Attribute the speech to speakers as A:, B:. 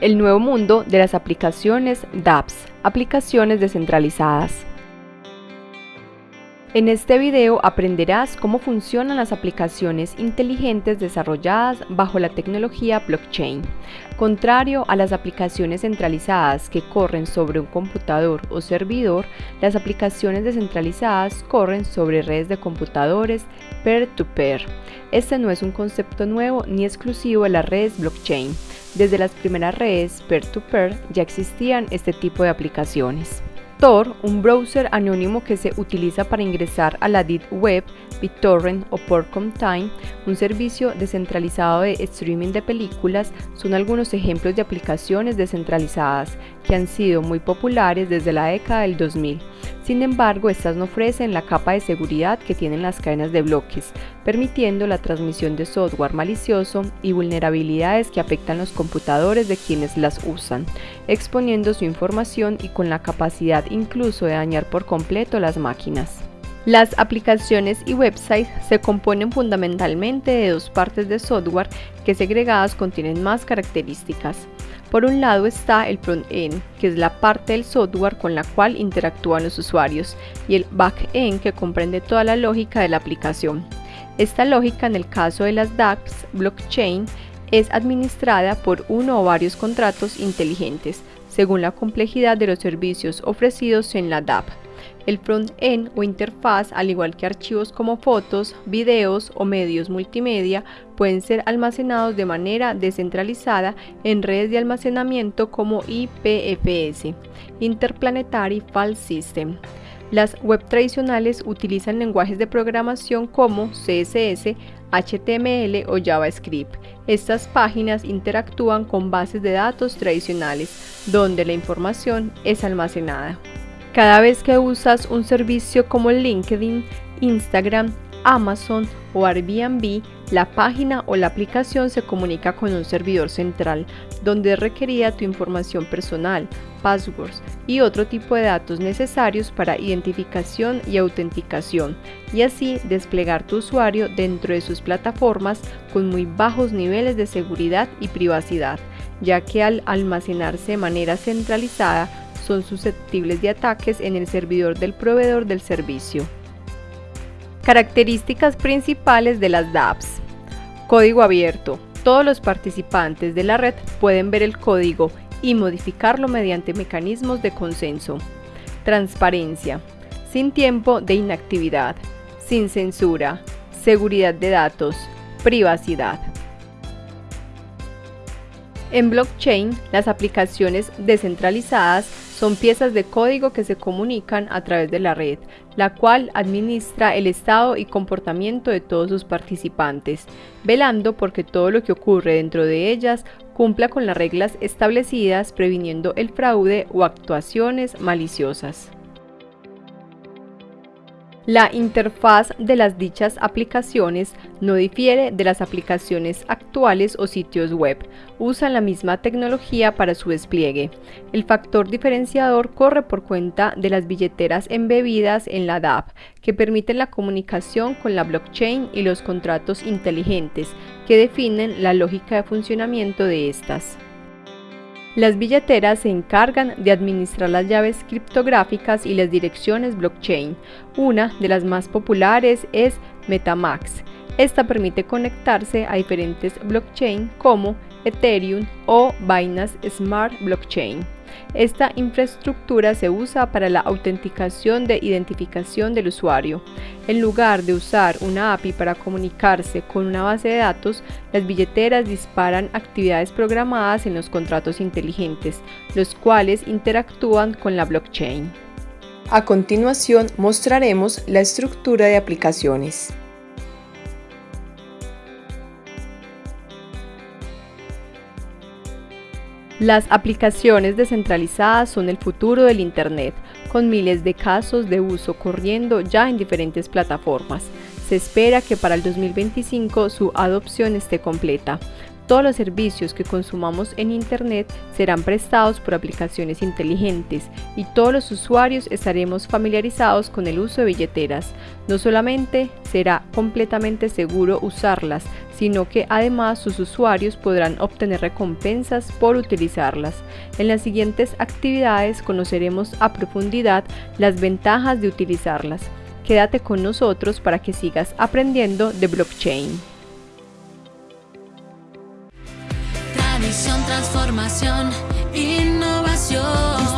A: el nuevo mundo de las aplicaciones dApps, aplicaciones descentralizadas. En este video aprenderás cómo funcionan las aplicaciones inteligentes desarrolladas bajo la tecnología blockchain. Contrario a las aplicaciones centralizadas que corren sobre un computador o servidor, las aplicaciones descentralizadas corren sobre redes de computadores peer-to-peer. Este no es un concepto nuevo ni exclusivo de las redes blockchain. Desde las primeras redes peer-to-peer -peer ya existían este tipo de aplicaciones. Tor, un browser anónimo que se utiliza para ingresar a la Deep Web, BitTorrent o Time, un servicio descentralizado de streaming de películas, son algunos ejemplos de aplicaciones descentralizadas que han sido muy populares desde la década del 2000. Sin embargo, estas no ofrecen la capa de seguridad que tienen las cadenas de bloques, permitiendo la transmisión de software malicioso y vulnerabilidades que afectan los computadores de quienes las usan, exponiendo su información y con la capacidad incluso de dañar por completo las máquinas. Las aplicaciones y websites se componen fundamentalmente de dos partes de software que segregadas contienen más características. Por un lado está el front-end, que es la parte del software con la cual interactúan los usuarios, y el back-end, que comprende toda la lógica de la aplicación. Esta lógica, en el caso de las DApps blockchain, es administrada por uno o varios contratos inteligentes, según la complejidad de los servicios ofrecidos en la DApp. El front-end o interfaz, al igual que archivos como fotos, videos o medios multimedia, pueden ser almacenados de manera descentralizada en redes de almacenamiento como IPFS, Interplanetary File System. Las web tradicionales utilizan lenguajes de programación como CSS, HTML o JavaScript. Estas páginas interactúan con bases de datos tradicionales, donde la información es almacenada. Cada vez que usas un servicio como LinkedIn, Instagram, Amazon o Airbnb, la página o la aplicación se comunica con un servidor central, donde es requerida tu información personal, passwords y otro tipo de datos necesarios para identificación y autenticación, y así desplegar tu usuario dentro de sus plataformas con muy bajos niveles de seguridad y privacidad, ya que al almacenarse de manera centralizada son susceptibles de ataques en el servidor del proveedor del servicio. Características principales de las dApps. Código abierto. Todos los participantes de la red pueden ver el código y modificarlo mediante mecanismos de consenso. Transparencia. Sin tiempo de inactividad. Sin censura. Seguridad de datos. Privacidad. En blockchain, las aplicaciones descentralizadas son piezas de código que se comunican a través de la red, la cual administra el estado y comportamiento de todos sus participantes, velando porque todo lo que ocurre dentro de ellas cumpla con las reglas establecidas previniendo el fraude o actuaciones maliciosas. La interfaz de las dichas aplicaciones no difiere de las aplicaciones actuales o sitios web. Usan la misma tecnología para su despliegue. El factor diferenciador corre por cuenta de las billeteras embebidas en la DApp, que permiten la comunicación con la blockchain y los contratos inteligentes, que definen la lógica de funcionamiento de estas. Las billeteras se encargan de administrar las llaves criptográficas y las direcciones blockchain. Una de las más populares es Metamax. Esta permite conectarse a diferentes blockchain como Ethereum o Binance Smart Blockchain. Esta infraestructura se usa para la autenticación de identificación del usuario. En lugar de usar una API para comunicarse con una base de datos, las billeteras disparan actividades programadas en los contratos inteligentes, los cuales interactúan con la blockchain. A continuación mostraremos la estructura de aplicaciones. Las aplicaciones descentralizadas son el futuro del Internet, con miles de casos de uso corriendo ya en diferentes plataformas. Se espera que para el 2025 su adopción esté completa. Todos los servicios que consumamos en Internet serán prestados por aplicaciones inteligentes y todos los usuarios estaremos familiarizados con el uso de billeteras. No solamente será completamente seguro usarlas, sino que además sus usuarios podrán obtener recompensas por utilizarlas. En las siguientes actividades conoceremos a profundidad las ventajas de utilizarlas. Quédate con nosotros para que sigas aprendiendo de blockchain.
B: transformación, innovación.